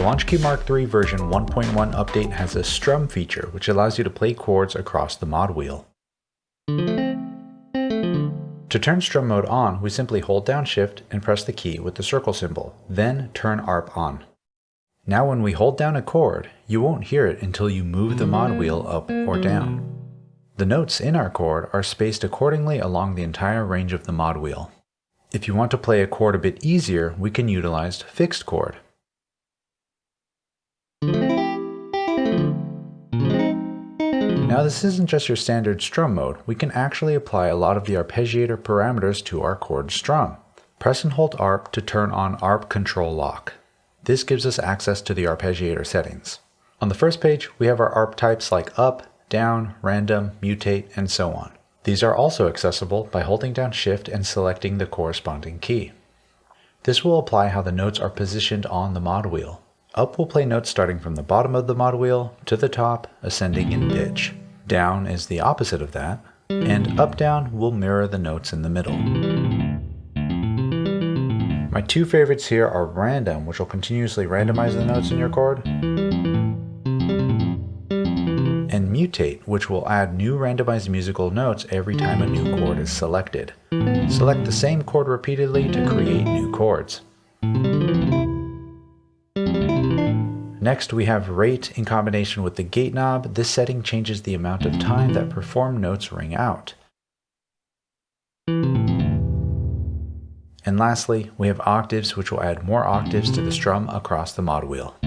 The LaunchKey Mark III version 1.1 update has a strum feature which allows you to play chords across the mod wheel. To turn strum mode on, we simply hold down shift and press the key with the circle symbol, then turn ARP on. Now when we hold down a chord, you won't hear it until you move the mod wheel up or down. The notes in our chord are spaced accordingly along the entire range of the mod wheel. If you want to play a chord a bit easier, we can utilize fixed chord. Now this isn't just your standard strum mode, we can actually apply a lot of the arpeggiator parameters to our chord strum. Press and hold ARP to turn on ARP control lock. This gives us access to the arpeggiator settings. On the first page, we have our ARP types like up, down, random, mutate, and so on. These are also accessible by holding down shift and selecting the corresponding key. This will apply how the notes are positioned on the mod wheel. Up will play notes starting from the bottom of the mod wheel to the top, ascending in pitch. Down is the opposite of that, and up-down will mirror the notes in the middle. My two favorites here are random, which will continuously randomize the notes in your chord, and mutate, which will add new randomized musical notes every time a new chord is selected. Select the same chord repeatedly to create new chords. Next we have rate in combination with the gate knob. This setting changes the amount of time that performed notes ring out. And lastly, we have octaves which will add more octaves to the strum across the mod wheel.